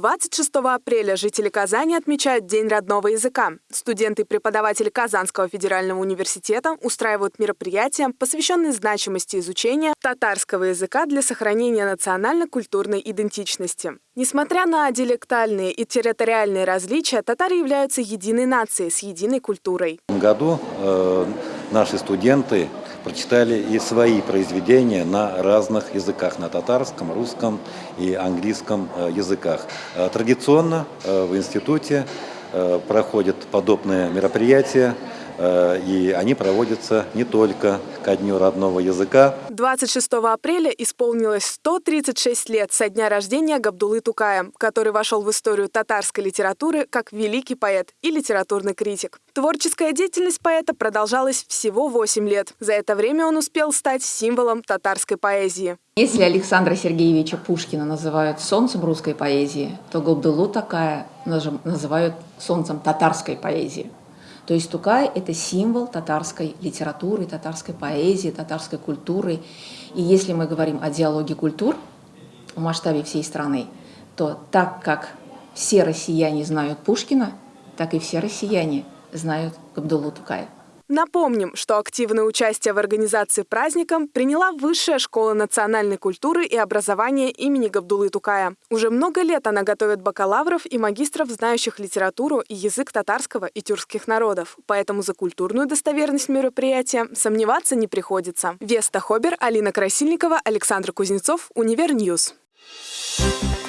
26 апреля жители Казани отмечают День родного языка. Студенты и преподаватели Казанского федерального университета устраивают мероприятия, посвященные значимости изучения татарского языка для сохранения национально-культурной идентичности. Несмотря на диалектальные и территориальные различия, татары являются единой нацией с единой культурой. В этом году э, наши студенты прочитали и свои произведения на разных языках, на татарском, русском и английском э, языках. Э, традиционно э, в институте проходят подобные мероприятия, и они проводятся не только ко Дню родного языка. 26 апреля исполнилось 136 лет со дня рождения Габдулы Тукая, который вошел в историю татарской литературы как великий поэт и литературный критик. Творческая деятельность поэта продолжалась всего 8 лет. За это время он успел стать символом татарской поэзии. Если Александра Сергеевича Пушкина называют солнцем русской поэзии, то Габдулу такая называют солнцем татарской поэзии. То есть Тукай – это символ татарской литературы, татарской поэзии, татарской культуры. И если мы говорим о диалоге культур в масштабе всей страны, то так как все россияне знают Пушкина, так и все россияне знают Габдуллу Тукая. Напомним, что активное участие в организации праздника приняла Высшая школа национальной культуры и образования имени Габдулы Тукая. Уже много лет она готовит бакалавров и магистров, знающих литературу и язык татарского и тюркских народов. Поэтому за культурную достоверность мероприятия сомневаться не приходится. Веста Хобер, Алина Красильникова, Александр Кузнецов, Универньюз. Thank you